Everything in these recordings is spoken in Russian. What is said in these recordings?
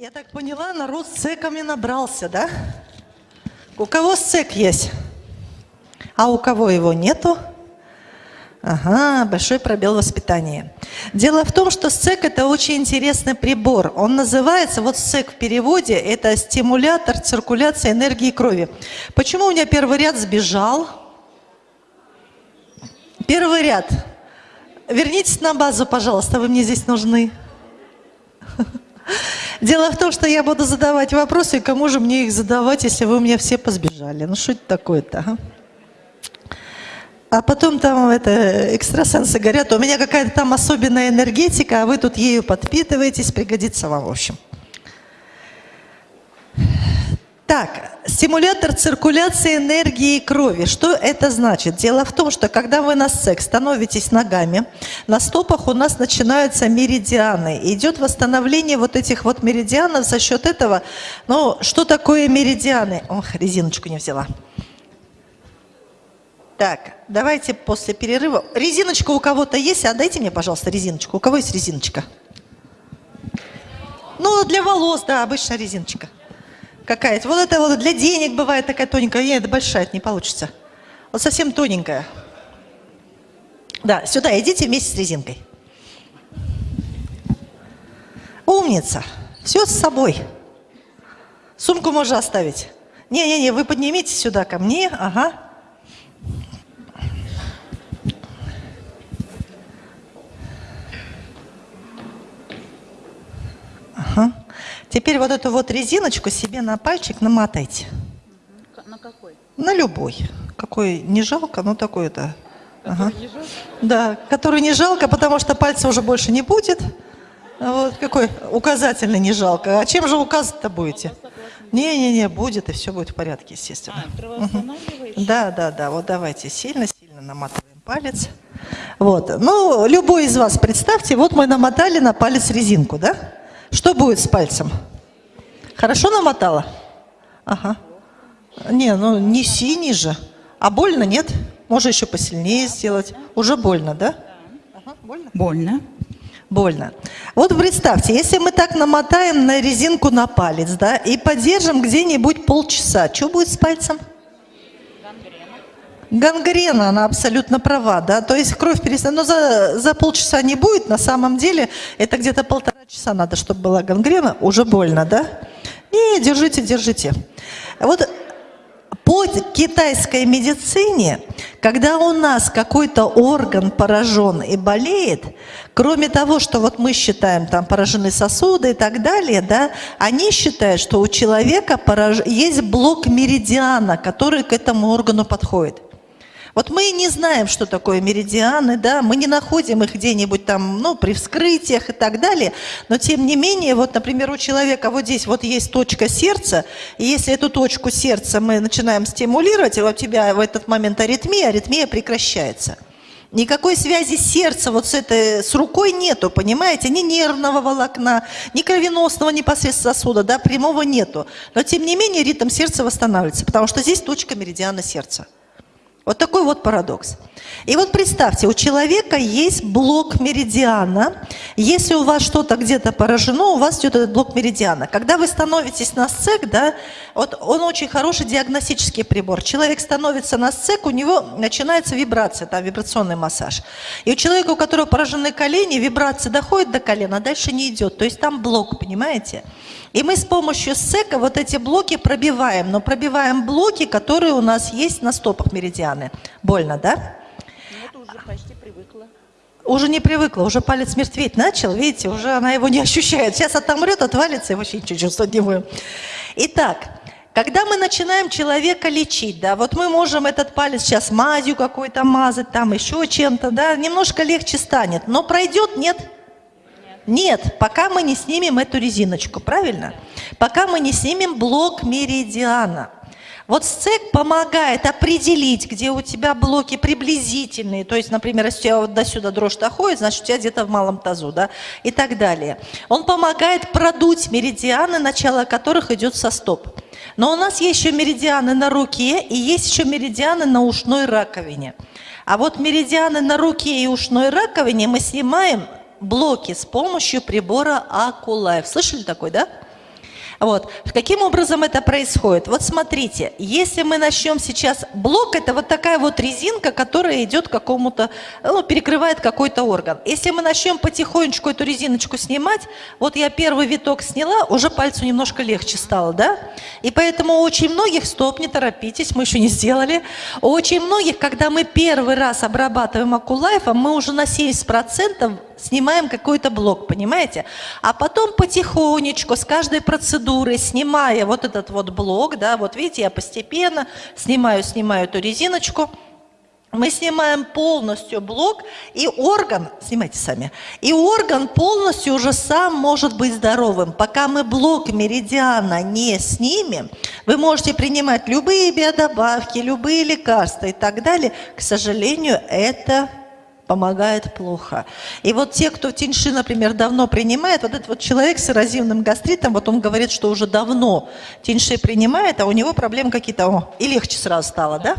Я так поняла, народ с цеками набрался, да? У кого цек есть? А у кого его нету? Ага, большой пробел воспитания. Дело в том, что СЦЕК – это очень интересный прибор. Он называется, вот СЦЕК в переводе, это стимулятор циркуляции энергии крови. Почему у меня первый ряд сбежал? Первый ряд. Вернитесь на базу, пожалуйста, вы мне здесь нужны. Дело в том, что я буду задавать вопросы, и кому же мне их задавать, если вы у меня все позбежали? Ну что это такое-то, а? А потом там это, экстрасенсы говорят, у меня какая-то там особенная энергетика, а вы тут ею подпитываетесь, пригодится вам, в общем. Так, стимулятор циркуляции энергии крови. Что это значит? Дело в том, что когда вы на секс становитесь ногами, на стопах у нас начинаются меридианы. идет восстановление вот этих вот меридианов за счет этого. Ну, что такое меридианы? Ох, резиночку не взяла. Так, давайте после перерыва. Резиночка у кого-то есть? Отдайте мне, пожалуйста, резиночку. У кого есть резиночка? Ну, для волос, да, обычная резиночка. Какая-то. Вот это вот для денег бывает такая тоненькая. Нет, это большая, это не получится. Вот совсем тоненькая. Да, сюда идите вместе с резинкой. Умница. Все с собой. Сумку можно оставить. Не-не-не, вы поднимите сюда ко мне. Ага. Теперь вот эту вот резиночку себе на пальчик намотайте. На какой? На любой. Какой не жалко, ну такой-то. Ага. Да, который не жалко, потому что пальца уже больше не будет. Вот какой указательный не жалко. А чем же указывать-то будете? Не-не-не, будет, и все будет в порядке, естественно. А, угу. Да, да, да. Вот давайте сильно-сильно наматываем палец. Вот. Ну, любой из вас представьте, вот мы намотали на палец резинку, да? Что будет с пальцем? Хорошо намотала? Ага. Не, ну не синий же. А больно, нет? Можно еще посильнее сделать. Уже больно, да? Ага, больно? Больно. Больно. Вот представьте, если мы так намотаем на резинку на палец, да, и подержим где-нибудь полчаса, что будет с пальцем? Гангрена, она абсолютно права, да, то есть кровь перестанет, но за, за полчаса не будет, на самом деле это где-то полтора часа надо, чтобы была гангрена, уже больно, да? Не, держите, держите. Вот по китайской медицине, когда у нас какой-то орган поражен и болеет, кроме того, что вот мы считаем там поражены сосуды и так далее, да, они считают, что у человека пораж... есть блок меридиана, который к этому органу подходит. Вот мы не знаем, что такое меридианы, да, мы не находим их где-нибудь там, ну, при вскрытиях и так далее, но тем не менее, вот, например, у человека вот здесь вот есть точка сердца, и если эту точку сердца мы начинаем стимулировать, и у тебя в этот момент аритмия, аритмия прекращается. Никакой связи сердца вот с этой, с рукой нету, понимаете? Ни нервного волокна, ни кровеносного непосредственно сосуда, да, прямого нету. Но тем не менее ритм сердца восстанавливается, потому что здесь точка меридиана сердца. Вот такой вот парадокс. И вот представьте, у человека есть блок меридиана. Если у вас что-то где-то поражено, у вас идет этот блок меридиана. Когда вы становитесь на сцек, да, вот он очень хороший диагностический прибор. Человек становится на сцек, у него начинается вибрация, там вибрационный массаж. И у человека, у которого поражены колени, вибрация доходит до колена, а дальше не идет. То есть там блок, понимаете? И мы с помощью сека вот эти блоки пробиваем, но пробиваем блоки, которые у нас есть на стопах меридианы. Больно, да? Нет, уже почти привыкла. Уже не привыкла, уже палец мертветь начал, видите, уже она его не ощущает. Сейчас отомрет, отвалится, и вообще ничего чувствовать не будем. Итак, когда мы начинаем человека лечить, да, вот мы можем этот палец сейчас мазью какой-то мазать, там еще чем-то, да, немножко легче станет, но пройдет, нет? Нет. Нет, пока мы не снимем эту резиночку, правильно? Пока мы не снимем блок меридиана. Вот СЦЕК помогает определить, где у тебя блоки приблизительные. То есть, например, если у тебя вот до сюда дрожь доходит, значит, у тебя где-то в малом тазу, да, и так далее. Он помогает продуть меридианы, начало которых идет со стоп. Но у нас есть еще меридианы на руке и есть еще меридианы на ушной раковине. А вот меридианы на руке и ушной раковине мы снимаем блоки с помощью прибора Акулайф. Слышали такой, да? Вот. Каким образом это происходит? Вот смотрите, если мы начнем сейчас... Блок – это вот такая вот резинка, которая идет к какому-то... Ну, перекрывает какой-то орган. Если мы начнем потихонечку эту резиночку снимать, вот я первый виток сняла, уже пальцу немножко легче стало, да? И поэтому очень многих, стоп, не торопитесь, мы еще не сделали, очень многих, когда мы первый раз обрабатываем акулайфом, мы уже на 70% снимаем какой-то блок, понимаете? А потом потихонечку, с каждой процедурой, снимая вот этот вот блок, да, вот видите, я постепенно снимаю, снимаю эту резиночку, мы снимаем полностью блок, и орган, снимайте сами, и орган полностью уже сам может быть здоровым. Пока мы блок меридиана не снимем, вы можете принимать любые биодобавки, любые лекарства и так далее. К сожалению, это помогает плохо. И вот те, кто в теньши, например, давно принимает, вот этот вот человек с эрозивным гастритом, вот он говорит, что уже давно теньши принимает, а у него проблемы какие-то, и легче сразу стало, да?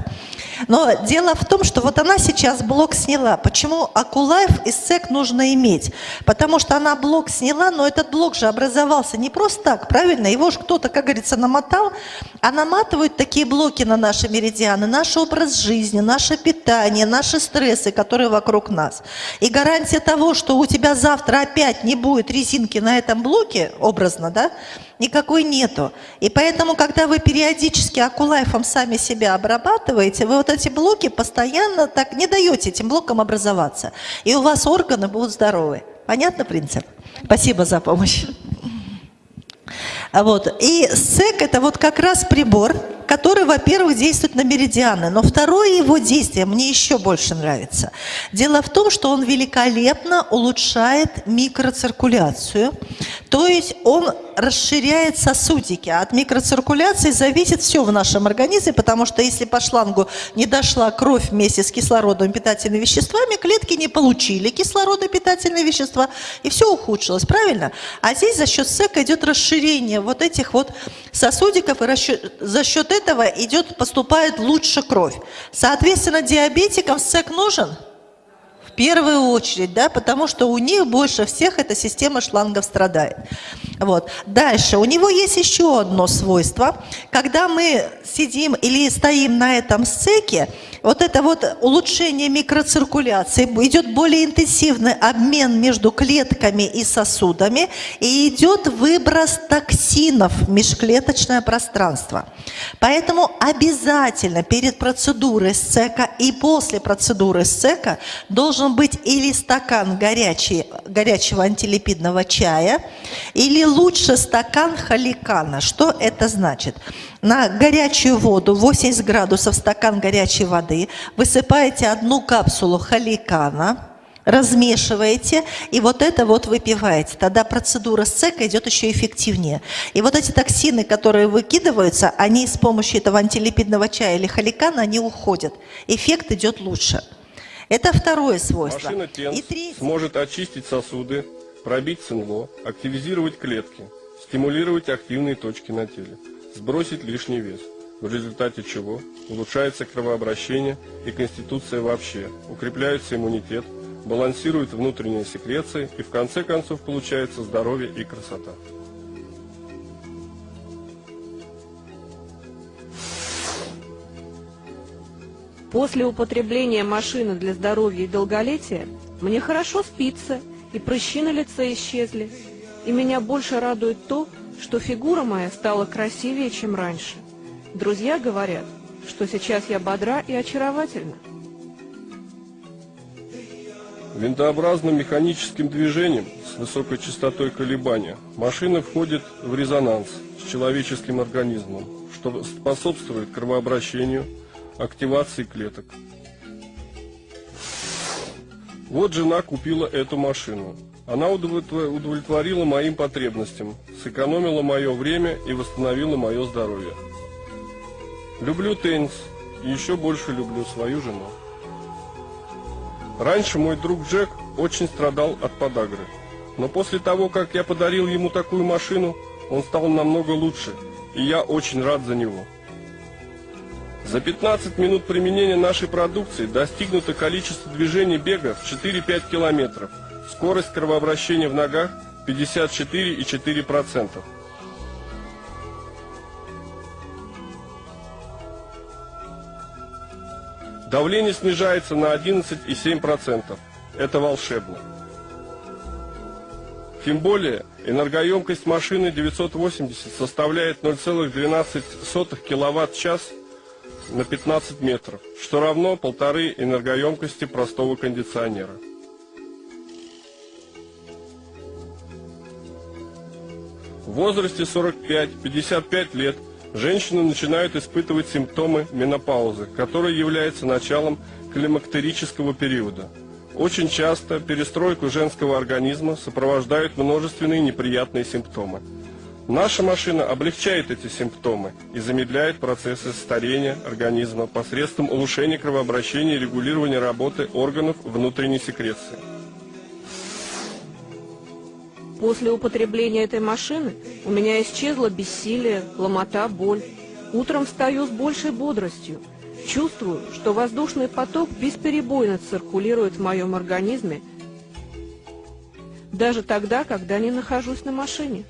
Но дело в том, что вот она сейчас блок сняла. Почему Акулайф и СЭК нужно иметь? Потому что она блок сняла, но этот блок же образовался не просто так, правильно? Его же кто-то, как говорится, намотал, а наматывают такие блоки на наши меридианы, наш образ жизни, наше питание, наши стрессы, которые вокруг нас. И гарантия того, что у тебя завтра опять не будет резинки на этом блоке, образно, да, никакой нету. И поэтому, когда вы периодически акулайфом сами себя обрабатываете, вы вот эти блоки постоянно так не даете этим блокам образоваться. И у вас органы будут здоровы. Понятно принцип? Спасибо за помощь. Вот. И СЭК – это вот как раз прибор, который, во-первых, действует на меридианы, но второе его действие мне еще больше нравится. Дело в том, что он великолепно улучшает микроциркуляцию, то есть он расширяет сосудики. А от микроциркуляции зависит все в нашем организме, потому что если по шлангу не дошла кровь вместе с кислородом и питательными веществами, клетки не получили кислород и питательные вещества, и все ухудшилось, правильно? А здесь за счет СЭКа идет расширение вот этих вот сосудиков, и за счет этого этого идет, поступает лучше кровь. Соответственно, диабетикам СЭК нужен? В первую очередь, да, потому что у них больше всех эта система шлангов страдает. Вот. Дальше, у него есть еще одно свойство. Когда мы сидим или стоим на этом сцеке, вот это вот улучшение микроциркуляции, идет более интенсивный обмен между клетками и сосудами, и идет выброс токсинов в межклеточное пространство. Поэтому обязательно перед процедурой сцека и после процедуры сцека должен быть или стакан горячий, горячего антилипидного чая, или лучше стакан халикана. Что это значит? На горячую воду, 80 градусов стакан горячей воды, высыпаете одну капсулу халикана, размешиваете, и вот это вот выпиваете. Тогда процедура сцека идет еще эффективнее. И вот эти токсины, которые выкидываются, они с помощью этого антилипидного чая или халикана, они уходят. Эффект идет лучше. Это второе свойство. Машина ТЕНС и третье... сможет очистить сосуды, пробить СНВО, активизировать клетки, стимулировать активные точки на теле, сбросить лишний вес, в результате чего улучшается кровообращение и конституция вообще, укрепляется иммунитет, балансирует внутренние секреции и в конце концов получается здоровье и красота. После употребления машины для здоровья и долголетия мне хорошо спится, и прыщи на лице исчезли. И меня больше радует то, что фигура моя стала красивее, чем раньше. Друзья говорят, что сейчас я бодра и очаровательна. Винтообразным механическим движением с высокой частотой колебания машина входит в резонанс с человеческим организмом, что способствует кровообращению, активации клеток. Вот жена купила эту машину. Она удовлетворила моим потребностям, сэкономила мое время и восстановила мое здоровье. Люблю теннис и еще больше люблю свою жену. Раньше мой друг Джек очень страдал от подагры. Но после того, как я подарил ему такую машину, он стал намного лучше, и я очень рад за него. За 15 минут применения нашей продукции достигнуто количество движений бега в 4-5 километров. Скорость кровообращения в ногах 54,4%. Давление снижается на 11,7%. Это волшебно. Тем более, энергоемкость машины 980 составляет 0,12 киловатт-час на 15 метров, что равно полторы энергоемкости простого кондиционера. В возрасте 45-55 лет женщины начинают испытывать симптомы менопаузы, которая является началом климактерического периода. Очень часто перестройку женского организма сопровождают множественные неприятные симптомы. Наша машина облегчает эти симптомы и замедляет процессы старения организма посредством улучшения кровообращения и регулирования работы органов внутренней секреции. После употребления этой машины у меня исчезло бессилие, ломота, боль. Утром встаю с большей бодростью. Чувствую, что воздушный поток бесперебойно циркулирует в моем организме, даже тогда, когда не нахожусь на машине.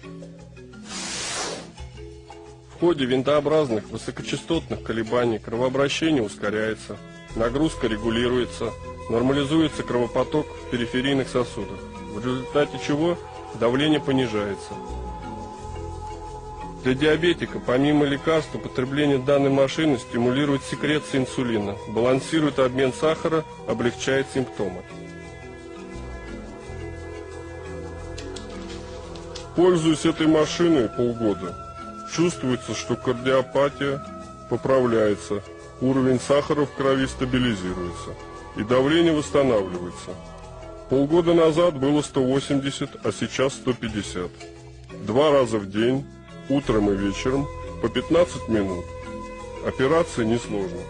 В ходе винтообразных высокочастотных колебаний кровообращение ускоряется, нагрузка регулируется, нормализуется кровопоток в периферийных сосудах, в результате чего давление понижается. Для диабетика, помимо лекарств, употребление данной машины стимулирует секрецию инсулина, балансирует обмен сахара, облегчает симптомы. Пользуясь этой машиной полгода, чувствуется, что кардиопатия поправляется, уровень сахара в крови стабилизируется и давление восстанавливается. Полгода назад было 180, а сейчас 150. Два раза в день, утром и вечером, по 15 минут. Операция несложна.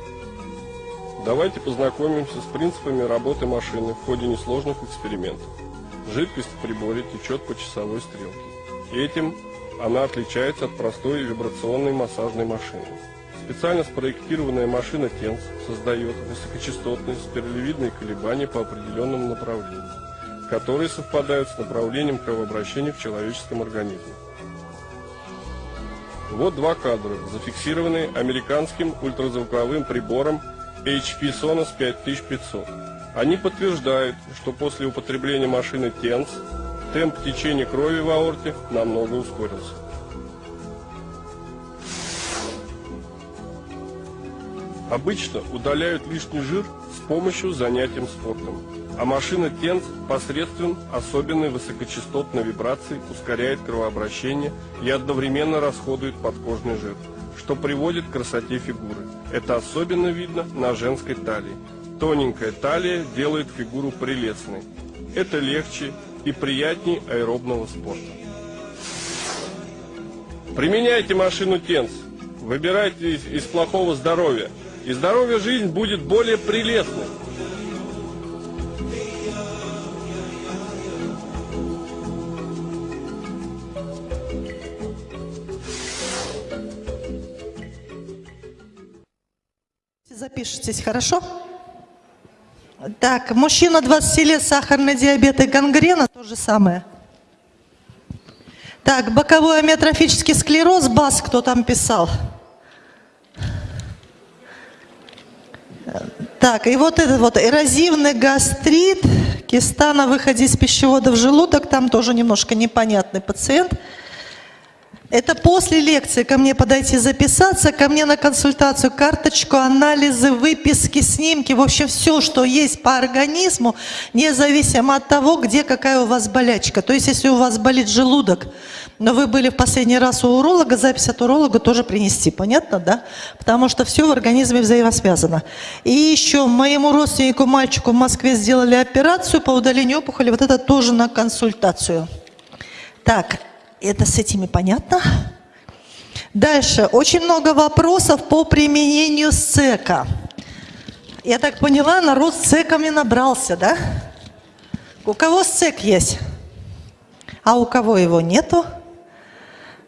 Давайте познакомимся с принципами работы машины в ходе несложных экспериментов. Жидкость в приборе течет по часовой стрелке. Этим она отличается от простой вибрационной массажной машины. Специально спроектированная машина TENS создает высокочастотные спиралевидные колебания по определенному направлению, которые совпадают с направлением кровообращения в человеческом организме. Вот два кадра, зафиксированные американским ультразвуковым прибором HP Sonos 5500. Они подтверждают, что после употребления машины TENS темп течения крови в аорте намного ускорился. Обычно удаляют лишний жир с помощью занятием спортом, а машина TENS посредством особенной высокочастотной вибрации ускоряет кровообращение и одновременно расходует подкожный жир, что приводит к красоте фигуры. Это особенно видно на женской талии. Тоненькая талия делает фигуру прелестной. Это легче и приятнее аэробного спорта. Применяйте машину TENS. Выбирайте из, из плохого здоровья – и здоровья жизнь будет более прелестной. Запишитесь, хорошо? Так, мужчина 20 лет, сахарный диабет и гангрена, то же самое. Так, боковой амиотрофический склероз, БАС, кто там писал? Так, и вот этот вот эрозивный гастрит, киста на выходе из пищевода в желудок, там тоже немножко непонятный пациент. Это после лекции ко мне подойти записаться, ко мне на консультацию, карточку, анализы, выписки, снимки, в общем, все, что есть по организму, независимо от того, где какая у вас болячка. То есть, если у вас болит желудок, но вы были в последний раз у уролога, запись от уролога тоже принести, понятно, да? Потому что все в организме взаимосвязано. И еще моему родственнику, мальчику в Москве сделали операцию по удалению опухоли, вот это тоже на консультацию. Так, это с этими понятно? Дальше. Очень много вопросов по применению СЭКа. Я так поняла, народ с СЭКами набрался, да? У кого СЭК есть? А у кого его нету?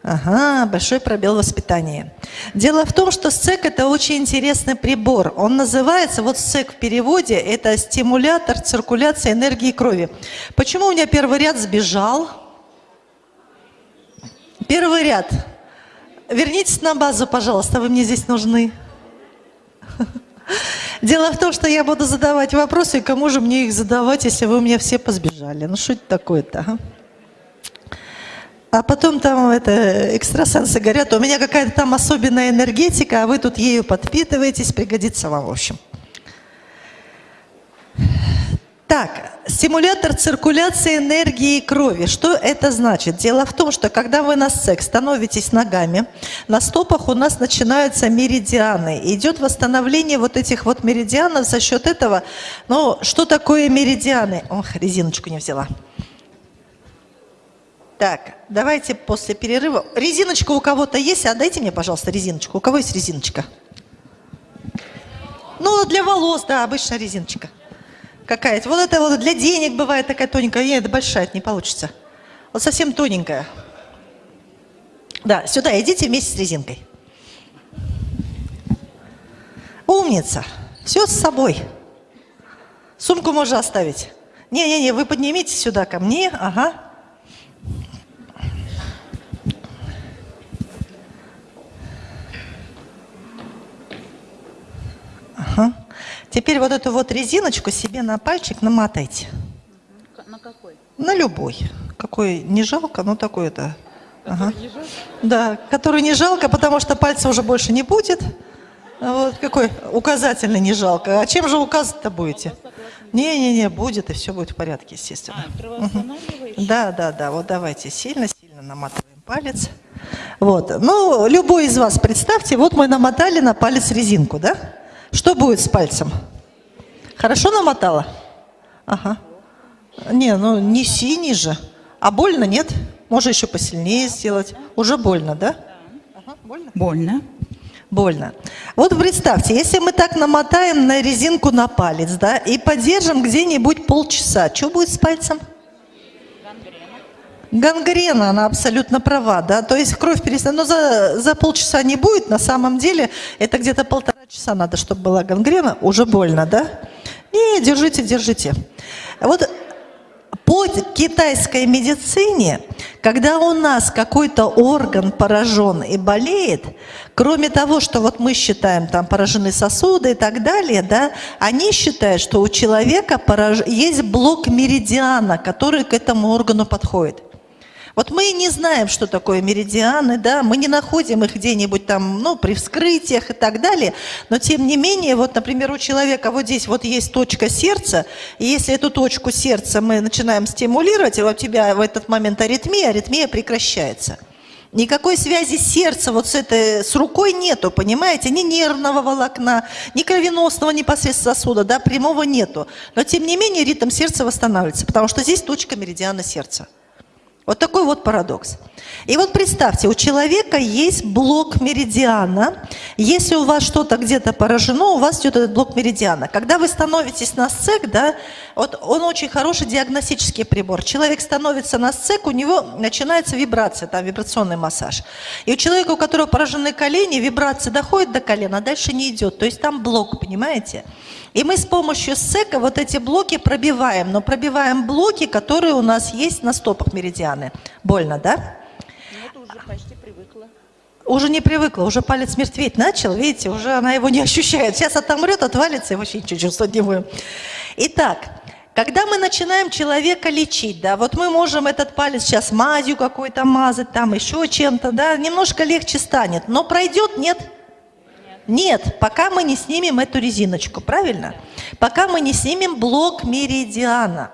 Ага, большой пробел воспитания. Дело в том, что СЭК – это очень интересный прибор. Он называется, вот СЭК в переводе, это стимулятор циркуляции энергии крови. Почему у меня первый ряд сбежал? Первый ряд. Вернитесь на базу, пожалуйста, вы мне здесь нужны. Дело в том, что я буду задавать вопросы, и кому же мне их задавать, если вы у меня все позбежали? Ну что это такое-то? А? А потом там это экстрасенсы говорят, у меня какая-то там особенная энергетика, а вы тут ею подпитываетесь, пригодится вам в общем. Так, стимулятор циркуляции энергии крови. Что это значит? Дело в том, что когда вы на секс становитесь ногами, на стопах у нас начинаются меридианы. Идет восстановление вот этих вот меридианов за счет этого. Ну, что такое меридианы? Ох, резиночку не взяла. Так, давайте после перерыва. Резиночка у кого-то есть? А дайте мне, пожалуйста, резиночку. У кого есть резиночка? Ну, для волос, да, обычная резиночка какая-то. Вот это вот для денег бывает такая тоненькая. Нет, это большая, это не получится. Вот совсем тоненькая. Да, сюда идите вместе с резинкой. Умница. Все с собой. Сумку можно оставить. Не-не-не, вы поднимитесь сюда ко мне. Ага. Теперь вот эту вот резиночку себе на пальчик намотайте. На какой? На любой. Какой не жалко, но такой это. Ага. Да, который не жалко, потому что пальца уже больше не будет. Вот какой указательный не жалко. А чем же указывать-то будете? Не-не-не, будет, и все будет в порядке, естественно. А, угу. Да, да, да. Вот давайте сильно-сильно наматываем палец. Вот. Ну, любой из вас представьте, вот мы намотали на палец резинку, да? Что будет с пальцем? Хорошо намотала? Ага. Не, ну не синий же. А больно, нет? Можно еще посильнее сделать. Уже больно, да? Ага, больно? Больно. Больно. Вот представьте, если мы так намотаем на резинку на палец, да, и подержим где-нибудь полчаса, что будет с пальцем? Гангрена, она абсолютно права, да, то есть кровь перестанет, но за, за полчаса не будет, на самом деле это где-то полтора часа надо, чтобы была гангрена, уже больно, да? Не, держите, держите. Вот по китайской медицине, когда у нас какой-то орган поражен и болеет, кроме того, что вот мы считаем, там поражены сосуды и так далее, да, они считают, что у человека пораж... есть блок меридиана, который к этому органу подходит. Вот мы не знаем, что такое меридианы, да, мы не находим их где-нибудь там, ну, при вскрытиях и так далее, но тем не менее, вот, например, у человека вот здесь вот есть точка сердца, и если эту точку сердца мы начинаем стимулировать, и у тебя в этот момент аритмия, аритмия прекращается. Никакой связи сердца вот с этой, с рукой нету, понимаете? Ни нервного волокна, ни кровеносного непосредственно сосуда, да, прямого нету. Но тем не менее ритм сердца восстанавливается, потому что здесь точка меридиана сердца. Вот такой вот парадокс. И вот представьте, у человека есть блок меридиана. Если у вас что-то где-то поражено, у вас идет этот блок меридиана. Когда вы становитесь на сцек, да, вот он очень хороший диагностический прибор. Человек становится на сцек, у него начинается вибрация, там вибрационный массаж. И у человека, у которого поражены колени, вибрация доходит до колена, а дальше не идет. То есть там блок, понимаете? И мы с помощью сека вот эти блоки пробиваем, но пробиваем блоки, которые у нас есть на стопах меридианы. Больно, да? Ну, уже почти привыкла. Уже не привыкла, уже палец мертветь начал, видите, уже она его не ощущает. Сейчас отомрет, отвалится и вообще ничего чувствовать не будем. Итак, когда мы начинаем человека лечить, да, вот мы можем этот палец сейчас мазью какой-то мазать, там еще чем-то, да, немножко легче станет, но пройдет, нет? Нет. Пока мы не снимем эту резиночку, правильно? Пока мы не снимем блок меридиана.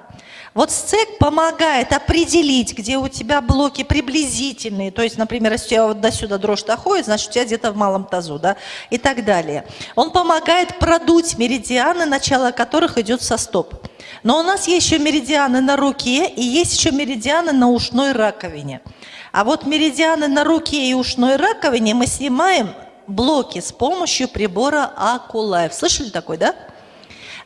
Вот сцек помогает определить, где у тебя блоки приблизительные. То есть, например, если у тебя вот до сюда дрожь доходит, значит, у тебя где-то в малом тазу, да, и так далее. Он помогает продуть меридианы, начало которых идет со стоп. Но у нас есть еще меридианы на руке и есть еще меридианы на ушной раковине. А вот меридианы на руке и ушной раковине мы снимаем блоки с помощью прибора Акулайф. Слышали такой, да?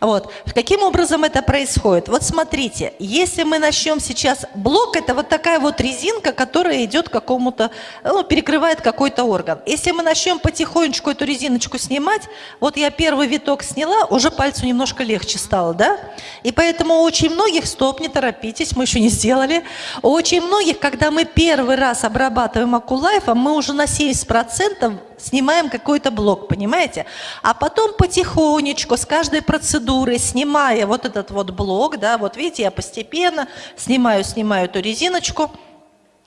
Вот. Каким образом это происходит? Вот смотрите, если мы начнем сейчас... Блок – это вот такая вот резинка, которая идет какому-то... Ну, перекрывает какой-то орган. Если мы начнем потихонечку эту резиночку снимать, вот я первый виток сняла, уже пальцу немножко легче стало, да? И поэтому очень многих, стоп, не торопитесь, мы еще не сделали, очень многих, когда мы первый раз обрабатываем акулайфом, мы уже на 70% снимаем какой-то блок, понимаете? А потом потихонечку с каждой процедурой, снимая вот этот вот блок, да, вот видите, я постепенно снимаю, снимаю эту резиночку,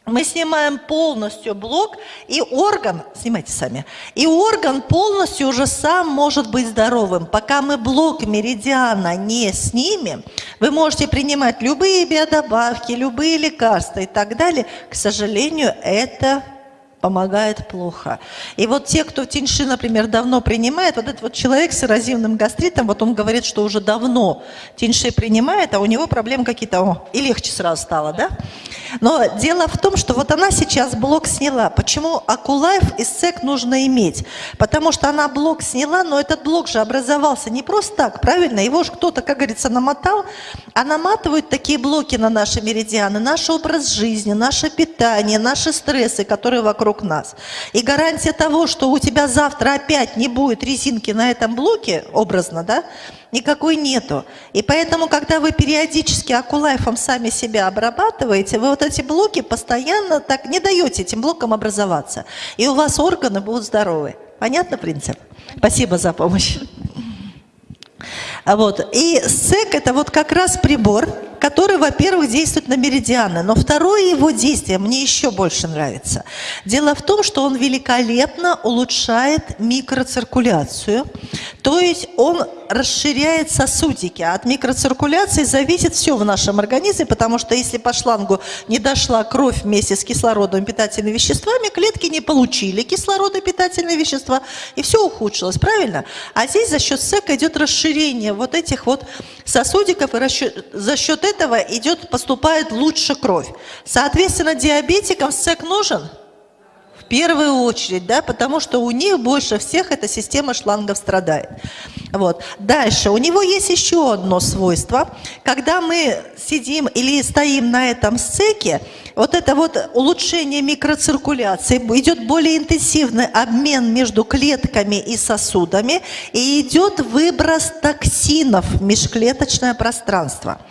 мы снимаем полностью блок, и орган, снимайте сами, и орган полностью уже сам может быть здоровым. Пока мы блок меридиана не снимем, вы можете принимать любые биодобавки, любые лекарства и так далее. К сожалению, это помогает плохо. И вот те, кто тиньши, например, давно принимает, вот этот вот человек с эрозивным гастритом, вот он говорит, что уже давно тиньши принимает, а у него проблемы какие-то, о, и легче сразу стало, да? Но дело в том, что вот она сейчас блок сняла. Почему Акулайф и СЭК нужно иметь? Потому что она блок сняла, но этот блок же образовался не просто так, правильно? Его же кто-то, как говорится, намотал, а наматывают такие блоки на наши меридианы, наш образ жизни, наше питание, наши стрессы, которые вокруг нас. И гарантия того, что у тебя завтра опять не будет резинки на этом блоке, образно, да, никакой нету. И поэтому, когда вы периодически акулайфом сами себя обрабатываете, вы вот эти блоки постоянно так не даете этим блокам образоваться. И у вас органы будут здоровы. Понятно принцип? Спасибо за помощь. Вот. И СЭК – это вот как раз прибор, который, во-первых, действует на меридианы, но второе его действие мне еще больше нравится. Дело в том, что он великолепно улучшает микроциркуляцию, то есть он расширяет сосудики, а от микроциркуляции зависит все в нашем организме, потому что если по шлангу не дошла кровь вместе с кислородом и питательными веществами, клетки не получили кислород и питательные вещества, и все ухудшилось, правильно? А здесь за счет СЭКа идет расширение вот этих вот сосудиков, и за счет этого идет, поступает лучше кровь. Соответственно, диабетикам СЭК нужен? В первую очередь, да, потому что у них больше всех эта система шлангов страдает. Вот. Дальше, у него есть еще одно свойство. Когда мы сидим или стоим на этом стеке, вот это вот улучшение микроциркуляции, идет более интенсивный обмен между клетками и сосудами, и идет выброс токсинов в межклеточное пространство.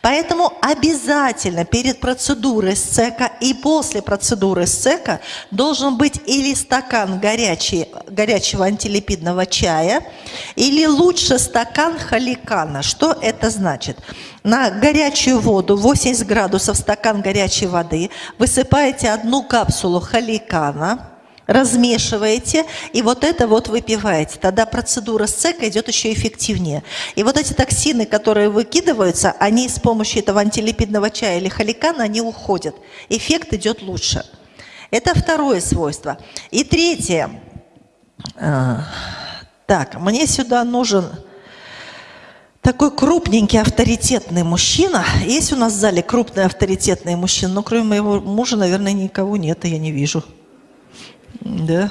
Поэтому обязательно перед процедурой СЦЕКа и после процедуры СЦЕКа должен быть или стакан горячий, горячего антилипидного чая, или лучше стакан халикана. Что это значит? На горячую воду, 80 градусов стакан горячей воды, высыпаете одну капсулу халикана, размешиваете, и вот это вот выпиваете. Тогда процедура СЦЕКа идет еще эффективнее. И вот эти токсины, которые выкидываются, они с помощью этого антилипидного чая или халикана, они уходят. Эффект идет лучше. Это второе свойство. И третье. Так, мне сюда нужен такой крупненький, авторитетный мужчина. Есть у нас в зале крупный, авторитетный мужчина, но кроме моего мужа, наверное, никого нет, и я не вижу. Да?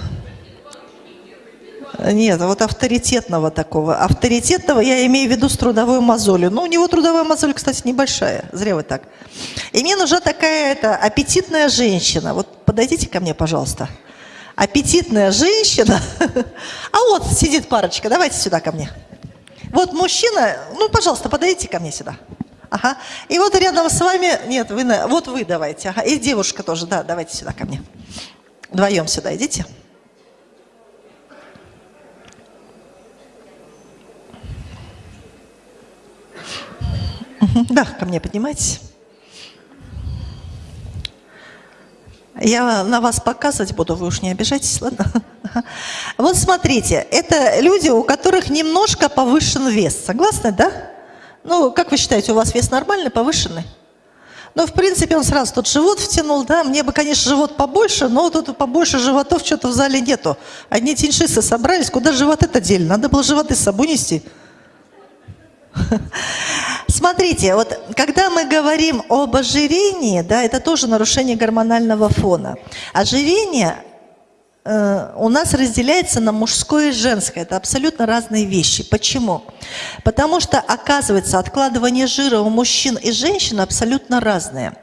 Нет, вот авторитетного такого. Авторитетного я имею в виду с трудовой мозолью. Но у него трудовая мозоль, кстати, небольшая. Зря вы так. И мне нужна такая это, аппетитная женщина. Вот подойдите ко мне, пожалуйста. Аппетитная женщина. А вот сидит парочка. Давайте сюда ко мне. Вот мужчина, ну, пожалуйста, подойдите ко мне сюда. Ага. И вот рядом с вами, нет, вы, вот вы давайте. Ага. И девушка тоже, да, давайте сюда ко мне. Вдвоем сюда идите. Да, ко мне поднимайтесь. Я на вас показывать буду, вы уж не обижайтесь, ладно? Вот смотрите, это люди, у которых немножко повышен вес. Согласны, да? Ну, как вы считаете, у вас вес нормальный, повышенный? Ну, в принципе, он сразу тут живот втянул, да, мне бы, конечно, живот побольше, но тут побольше животов что-то в зале нету. Одни тиньшисы собрались, куда живот это дели? Надо было животы с собой нести. Смотрите, вот когда мы говорим об ожирении, да, это тоже нарушение гормонального фона. Ожирение э, у нас разделяется на мужское и женское. Это абсолютно разные вещи. Почему? Потому что, оказывается, откладывание жира у мужчин и женщин абсолютно разное.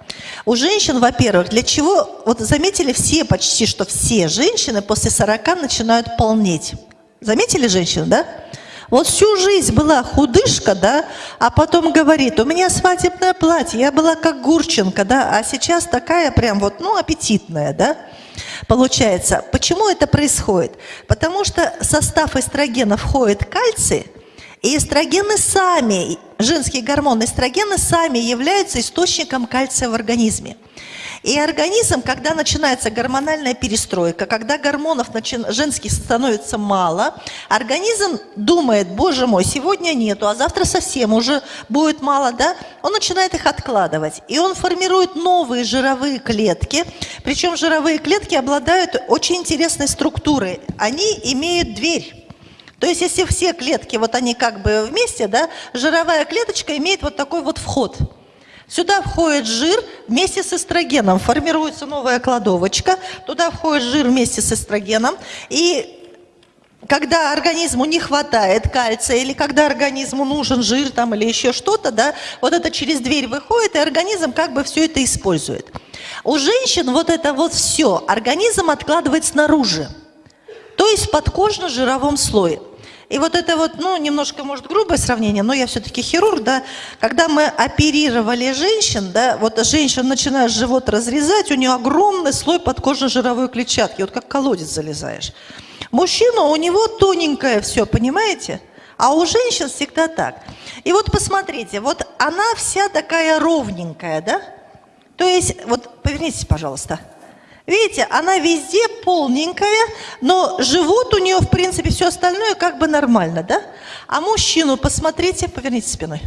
У женщин, во-первых, для чего, вот заметили все, почти что все женщины после 40 начинают полнеть. Заметили женщины, да? Вот всю жизнь была худышка, да, а потом говорит, у меня свадебное платье, я была как Гурченко, да, а сейчас такая прям вот, ну, аппетитная, да. Получается, почему это происходит? Потому что в состав эстрогена входит кальций, и эстрогены сами, женские гормоны эстрогены сами являются источником кальция в организме. И организм, когда начинается гормональная перестройка, когда гормонов женских становится мало, организм думает, боже мой, сегодня нету, а завтра совсем уже будет мало, да? Он начинает их откладывать. И он формирует новые жировые клетки. Причем жировые клетки обладают очень интересной структурой. Они имеют дверь. То есть, если все клетки, вот они как бы вместе, да, жировая клеточка имеет вот такой вот вход – Сюда входит жир вместе с эстрогеном, формируется новая кладовочка, туда входит жир вместе с эстрогеном, и когда организму не хватает кальция, или когда организму нужен жир там, или еще что-то, да, вот это через дверь выходит, и организм как бы все это использует. У женщин вот это вот все организм откладывает снаружи, то есть в подкожно-жировом слое. И вот это вот, ну, немножко, может, грубое сравнение, но я все-таки хирург, да, когда мы оперировали женщин, да, вот женщина начинает живот разрезать, у нее огромный слой подкожно-жировой клетчатки, вот как колодец залезаешь. Мужчина, у него тоненькое все, понимаете? А у женщин всегда так. И вот посмотрите, вот она вся такая ровненькая, да? То есть, вот повернитесь, пожалуйста. Видите, она везде полненькая, но живот у нее, в принципе, все остальное как бы нормально, да? А мужчину посмотрите, поверните спиной.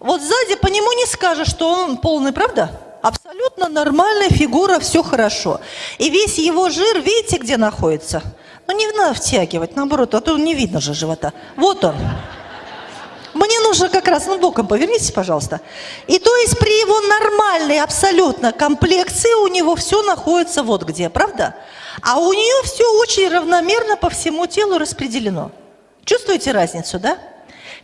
Вот сзади по нему не скажешь, что он полный, правда? Абсолютно нормальная фигура, все хорошо. И весь его жир, видите, где находится? Ну не надо втягивать, наоборот, а то не видно же живота. Вот он. Мне нужно как раз, ну боком повернитесь, пожалуйста. И то есть при его нормальной абсолютно комплекции у него все находится вот где, правда? А у нее все очень равномерно по всему телу распределено. Чувствуете разницу, да?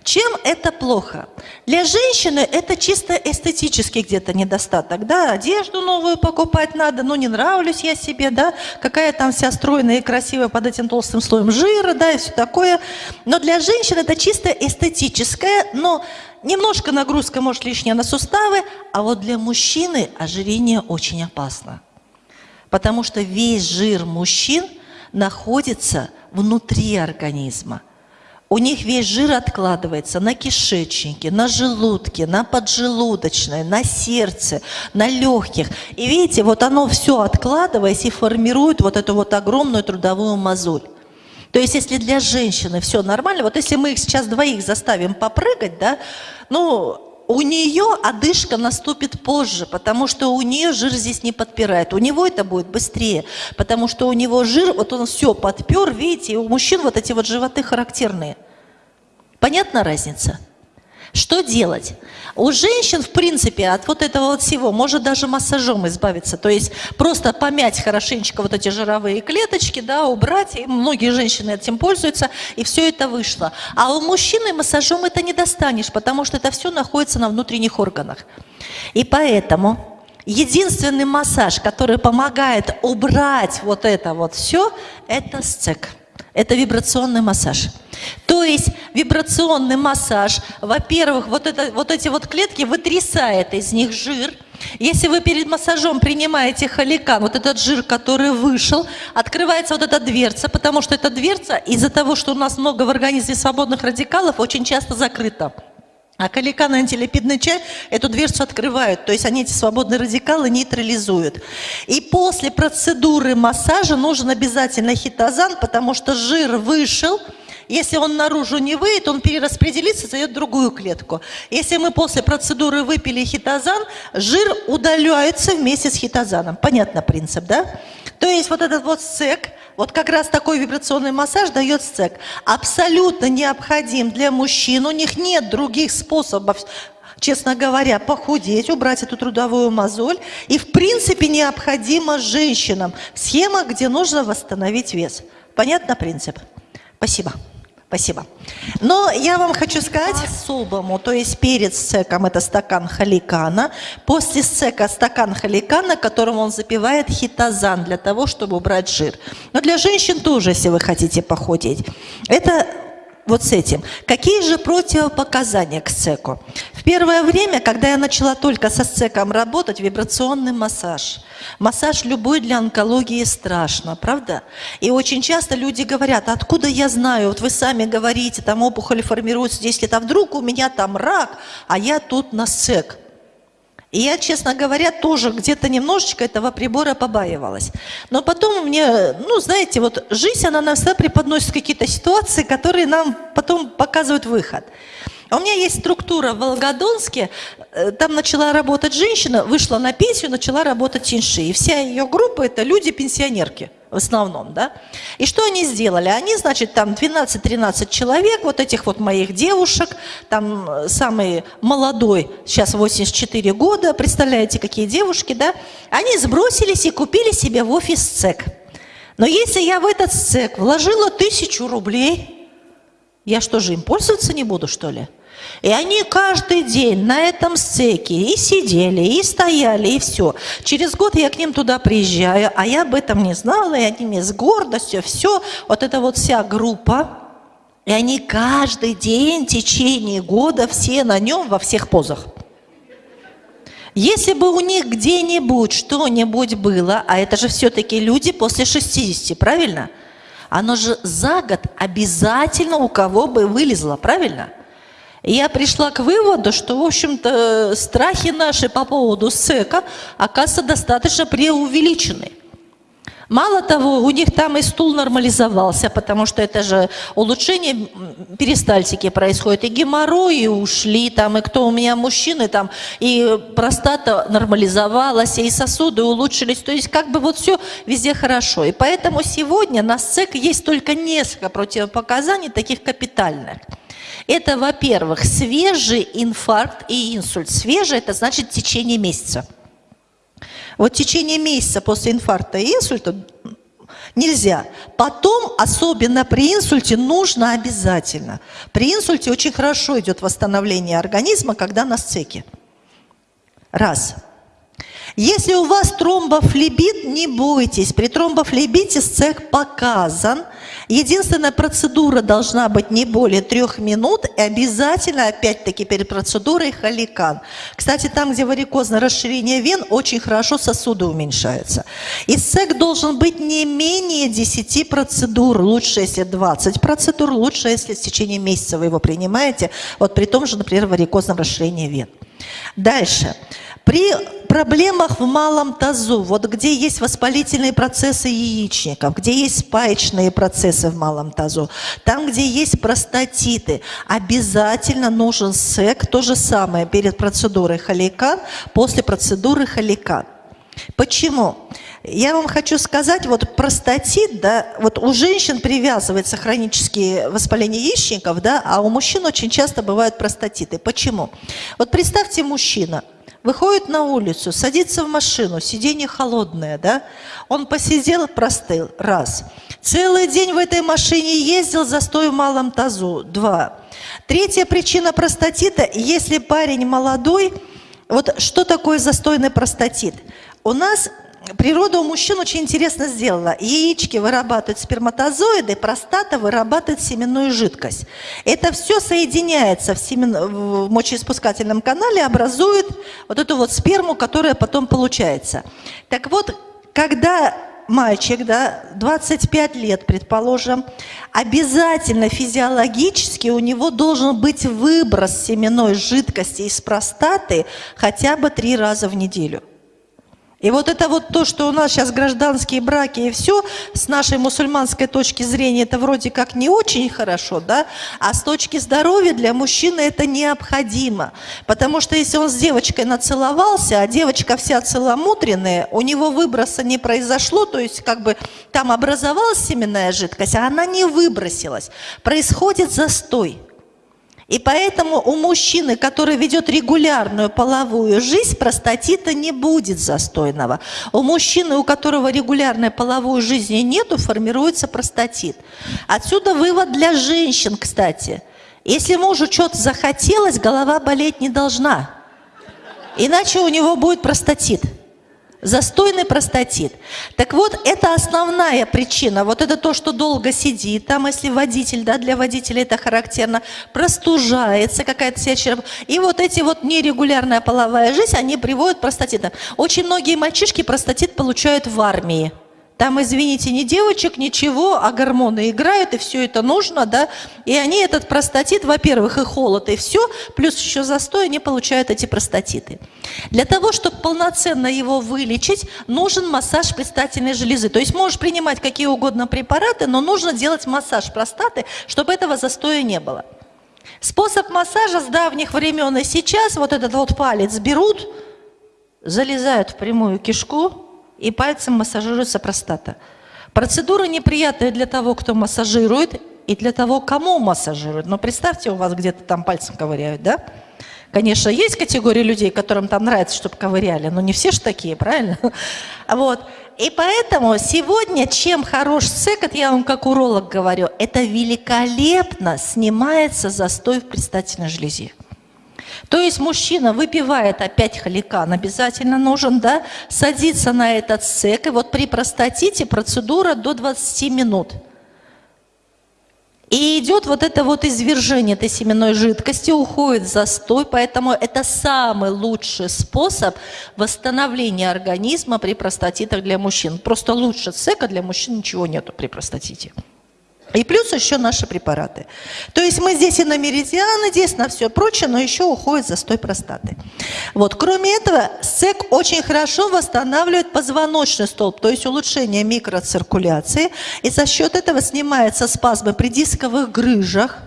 Чем это плохо? Для женщины это чисто эстетический где-то недостаток, да, одежду новую покупать надо, ну не нравлюсь я себе, да, какая там вся стройная и красивая под этим толстым слоем жира, да, и все такое. Но для женщин это чисто эстетическое, но немножко нагрузка может лишняя на суставы, а вот для мужчины ожирение очень опасно. Потому что весь жир мужчин находится внутри организма. У них весь жир откладывается на кишечнике, на желудке, на поджелудочной, на сердце, на легких. И видите, вот оно все откладываясь и формирует вот эту вот огромную трудовую мозоль. То есть, если для женщины все нормально, вот если мы их сейчас двоих заставим попрыгать, да, ну, у нее одышка наступит позже, потому что у нее жир здесь не подпирает. У него это будет быстрее, потому что у него жир, вот он все подпер, видите, у мужчин вот эти вот животы характерные. Понятна разница? Что делать? У женщин, в принципе, от вот этого вот всего может даже массажом избавиться. То есть просто помять хорошенечко вот эти жировые клеточки, да, убрать. И многие женщины этим пользуются, и все это вышло. А у мужчины массажом это не достанешь, потому что это все находится на внутренних органах. И поэтому единственный массаж, который помогает убрать вот это вот все, это сцек. Это вибрационный массаж. То есть вибрационный массаж, во-первых, вот, это, вот эти вот клетки вытрясает из них жир. Если вы перед массажом принимаете холикан, вот этот жир, который вышел, открывается вот эта дверца, потому что эта дверца из-за того, что у нас много в организме свободных радикалов, очень часто закрыта. А каликан и антилипидный чай эту дверцу открывают, то есть они эти свободные радикалы нейтрализуют. И после процедуры массажа нужен обязательно хитозан, потому что жир вышел, если он наружу не выйдет, он перераспределится, зайдет в другую клетку. Если мы после процедуры выпили хитозан, жир удаляется вместе с хитозаном. Понятно принцип, да? То есть вот этот вот сек, вот как раз такой вибрационный массаж дает сек. Абсолютно необходим для мужчин. У них нет других способов честно говоря, похудеть, убрать эту трудовую мозоль. И, в принципе, необходимо женщинам схема, где нужно восстановить вес. Понятно принцип? Спасибо. Спасибо. Но я вам хочу сказать особому, то есть перед сцеком это стакан халикана, после сцека стакан халикана, которым он запивает хитозан для того, чтобы убрать жир. Но для женщин тоже, если вы хотите похудеть. Это вот с этим. Какие же противопоказания к сцеку? В первое время, когда я начала только со сцеком работать, вибрационный массаж – Массаж любой для онкологии страшно, правда? И очень часто люди говорят, откуда я знаю, вот вы сами говорите, там опухоль формируется 10 лет, а вдруг у меня там рак, а я тут на СЭК. И я, честно говоря, тоже где-то немножечко этого прибора побаивалась. Но потом мне, ну, знаете, вот жизнь, она нам всегда преподносит какие-то ситуации, которые нам потом показывают выход. А у меня есть структура в Волгодонске, э, там начала работать женщина, вышла на пенсию, начала работать Тиньши. И вся ее группа – это люди-пенсионерки в основном, да. И что они сделали? Они, значит, там 12-13 человек, вот этих вот моих девушек, там э, самый молодой, сейчас 84 года, представляете, какие девушки, да, они сбросились и купили себе в офис ЦЕК. Но если я в этот ЦЕК вложила тысячу рублей, я что же, им пользоваться не буду, что ли? И они каждый день на этом стеке и сидели, и стояли, и все. Через год я к ним туда приезжаю, а я об этом не знала, и они мне с гордостью, все, вот эта вот вся группа, и они каждый день в течение года все на нем во всех позах. Если бы у них где-нибудь что-нибудь было, а это же все-таки люди после 60, правильно? Оно же за год обязательно у кого бы вылезло, правильно? Я пришла к выводу, что, в общем-то, страхи наши по поводу СЭКа, оказывается, достаточно преувеличены. Мало того, у них там и стул нормализовался, потому что это же улучшение перистальтики происходит, и геморрои ушли, там, и кто у меня мужчины, там, и простата нормализовалась, и сосуды улучшились, то есть как бы вот все везде хорошо. И поэтому сегодня на СЭК есть только несколько противопоказаний таких капитальных. Это, во-первых, свежий инфаркт и инсульт. Свежий – это значит течение месяца. Вот течение месяца после инфаркта и инсульта нельзя. Потом, особенно при инсульте, нужно обязательно. При инсульте очень хорошо идет восстановление организма, когда на сцеке. Раз. Если у вас тромбофлебит, не бойтесь. При тромбофлебите сцек показан – Единственная процедура должна быть не более трех минут и обязательно, опять-таки, перед процедурой холикан. Кстати, там, где варикозное расширение вен, очень хорошо сосуды уменьшаются. И СЭК должен быть не менее 10 процедур. Лучше, если 20 процедур, лучше, если в течение месяца вы его принимаете. Вот при том же, например, варикозном расширении вен. Дальше. При проблемах в малом тазу, вот где есть воспалительные процессы яичников, где есть спаечные процессы в малом тазу, там, где есть простатиты, обязательно нужен СЭК, то же самое перед процедурой холикан, после процедуры холикан. Почему? Я вам хочу сказать, вот простатит, да, вот у женщин привязывается хронические воспаления яичников, да, а у мужчин очень часто бывают простатиты. Почему? Вот представьте мужчина – Выходит на улицу, садится в машину, сиденье холодное, да? Он посидел, простыл, раз. Целый день в этой машине ездил, застой в малом тазу, два. Третья причина простатита, если парень молодой, вот что такое застойный простатит? У нас природа у мужчин очень интересно сделала. Яички вырабатывают сперматозоиды, простата вырабатывает семенную жидкость. Это все соединяется в, семен... в мочеиспускательном канале, образует вот эту вот сперму, которая потом получается. Так вот, когда мальчик, да, 25 лет, предположим, обязательно физиологически у него должен быть выброс семенной жидкости из простаты хотя бы три раза в неделю. И вот это вот то, что у нас сейчас гражданские браки и все, с нашей мусульманской точки зрения это вроде как не очень хорошо, да, а с точки здоровья для мужчины это необходимо. Потому что если он с девочкой нацеловался, а девочка вся целомудренная, у него выброса не произошло, то есть как бы там образовалась семенная жидкость, а она не выбросилась. Происходит застой. И поэтому у мужчины, который ведет регулярную половую жизнь, простатита не будет застойного. У мужчины, у которого регулярной половой жизни нету, формируется простатит. Отсюда вывод для женщин, кстати. Если мужу что-то захотелось, голова болеть не должна. Иначе у него будет простатит. Застойный простатит. Так вот, это основная причина. Вот это то, что долго сидит, там, если водитель, да, для водителя это характерно, простужается какая-то сеча. И вот эти вот нерегулярная половая жизнь, они приводят к простатитам. Очень многие мальчишки простатит получают в армии. Там, извините, ни девочек, ничего, а гормоны играют, и все это нужно, да. И они этот простатит, во-первых, и холод, и все, плюс еще застой, они получают эти простатиты. Для того, чтобы полноценно его вылечить, нужен массаж предстательной железы. То есть можешь принимать какие угодно препараты, но нужно делать массаж простаты, чтобы этого застоя не было. Способ массажа с давних времен и сейчас, вот этот вот палец берут, залезают в прямую кишку, и пальцем массажируется простата. Процедура неприятная для того, кто массажирует, и для того, кому массажируют. Но представьте, у вас где-то там пальцем ковыряют, да? Конечно, есть категория людей, которым там нравится, чтобы ковыряли, но не все же такие, правильно? Вот. И поэтому сегодня, чем хорош секот, я вам как уролог говорю, это великолепно снимается застой в предстательной железе. То есть мужчина выпивает опять халикан, обязательно нужен, да, садится на этот сек, и вот при простатите процедура до 20 минут. И идет вот это вот извержение этой семенной жидкости, уходит застой, поэтому это самый лучший способ восстановления организма при простатитах для мужчин. Просто лучше сека для мужчин ничего нету при простатите. И плюс еще наши препараты. То есть мы здесь и на меридианы, здесь на все прочее, но еще уходит застой простаты. Вот. Кроме этого, СЭК очень хорошо восстанавливает позвоночный столб, то есть улучшение микроциркуляции. И за счет этого снимаются спазмы при дисковых грыжах,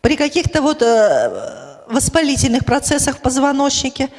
при каких-то вот э, воспалительных процессах в позвоночнике.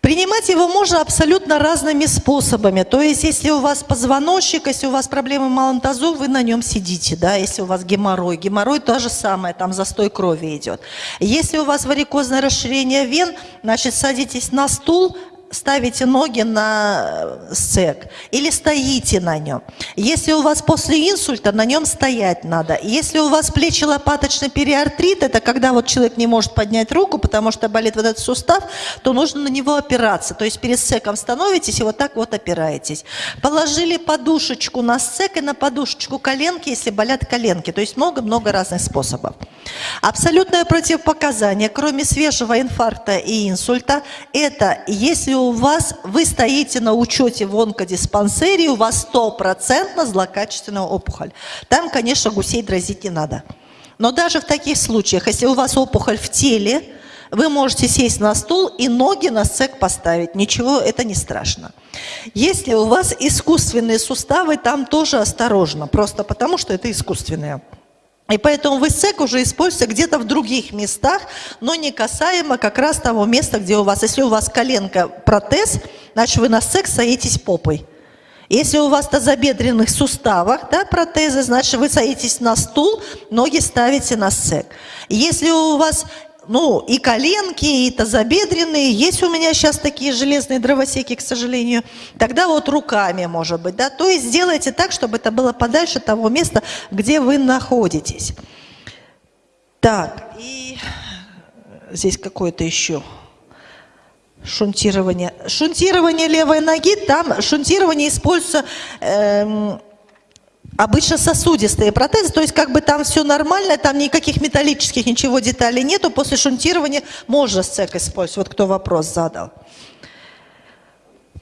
Принимать его можно абсолютно разными способами. То есть, если у вас позвоночник, если у вас проблемы малым тазу, вы на нем сидите, да, если у вас геморрой. Геморрой то же самое, там застой крови идет. Если у вас варикозное расширение вен, значит, садитесь на стул, ставите ноги на э, сек или стоите на нем. Если у вас после инсульта, на нем стоять надо. Если у вас плечи лопаточный периартрит, это когда вот человек не может поднять руку, потому что болит вот этот сустав, то нужно на него опираться. То есть перед секом становитесь и вот так вот опираетесь. Положили подушечку на сек и на подушечку коленки, если болят коленки. То есть много-много разных способов. Абсолютное противопоказание, кроме свежего инфаркта и инсульта, это если у вас, вы стоите на учете в онкодиспансере, у вас стопроцентно злокачественная опухоль. Там, конечно, гусей дразить не надо. Но даже в таких случаях, если у вас опухоль в теле, вы можете сесть на стул и ноги на сцек поставить. Ничего, это не страшно. Если у вас искусственные суставы, там тоже осторожно. Просто потому, что это искусственные. И поэтому вы СЭК уже используете где-то в других местах, но не касаемо как раз того места, где у вас, если у вас коленка протез, значит вы на СЭК садитесь попой. Если у вас тазобедренных суставах да, протезы, значит вы садитесь на стул, ноги ставите на СЭК. Если у вас ну, и коленки, и тазобедренные. Есть у меня сейчас такие железные дровосеки, к сожалению. Тогда вот руками, может быть, да. То есть сделайте так, чтобы это было подальше того места, где вы находитесь. Так, и здесь какое-то еще шунтирование. Шунтирование левой ноги, там шунтирование используется... Эм, Обычно сосудистые протезы, то есть как бы там все нормально, там никаких металлических ничего деталей нету, после шунтирования можно сцек использовать, вот кто вопрос задал.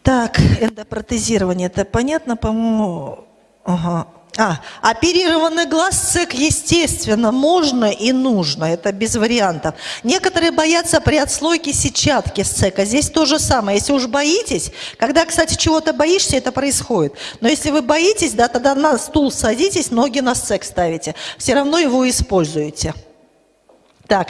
Так, эндопротезирование, это понятно, по-моему? Ага. А, оперированный глаз ЦЕК, естественно, можно и нужно, это без вариантов. Некоторые боятся при отслойке сетчатки с ЦЕКа, здесь то же самое. Если уж боитесь, когда, кстати, чего-то боишься, это происходит. Но если вы боитесь, да, тогда на стул садитесь, ноги на ЦЕК ставите, все равно его используете. Так,